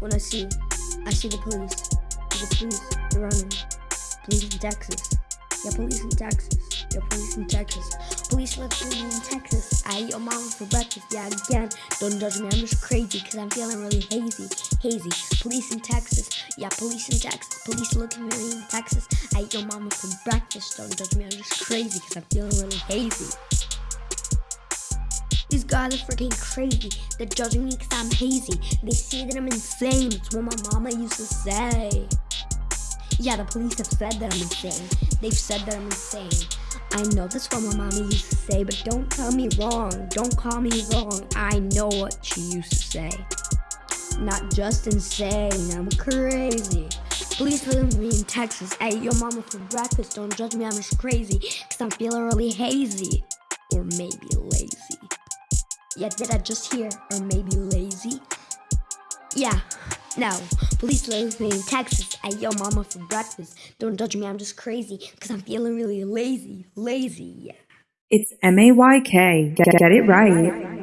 when I see, I see the police. The police, they're running. Police in Texas. Yeah, police in Texas. Yeah, police in Texas. Police live in Texas. I eat your mama for breakfast. Yeah, again. Don't judge me. I'm just crazy because I'm feeling really hazy. Hazy. Police in Texas. Yeah, police in Texas. Police looking at me in Texas. I eat your mama for breakfast. Don't judge me. I'm just crazy because I'm feeling really hazy. These guys are freaking crazy. They're judging me because I'm hazy. They say that I'm insane. It's what my mama used to say. Yeah, the police have said that I'm insane. They've said that I'm insane. I know that's what my mommy used to say, but don't tell me wrong. Don't call me wrong. I know what she used to say. Not just insane, I'm crazy. Police live me in Texas. Ate your mama for breakfast. Don't judge me, I'm just crazy. Cause I'm feeling really hazy. Yeah, did I just hear? Or maybe lazy? Yeah. No, police live me in Texas. I yo mama for breakfast. Don't judge me, I'm just crazy because I'm feeling really lazy. Lazy. It's M A Y K. Get, get it right.